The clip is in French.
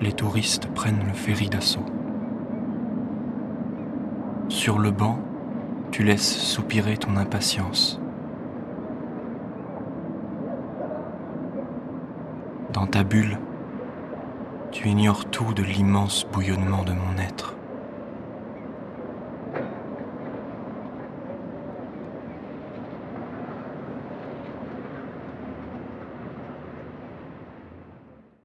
les touristes prennent le ferry d'assaut. Sur le banc, tu laisses soupirer ton impatience. Dans ta bulle, tu ignores tout de l'immense bouillonnement de mon être.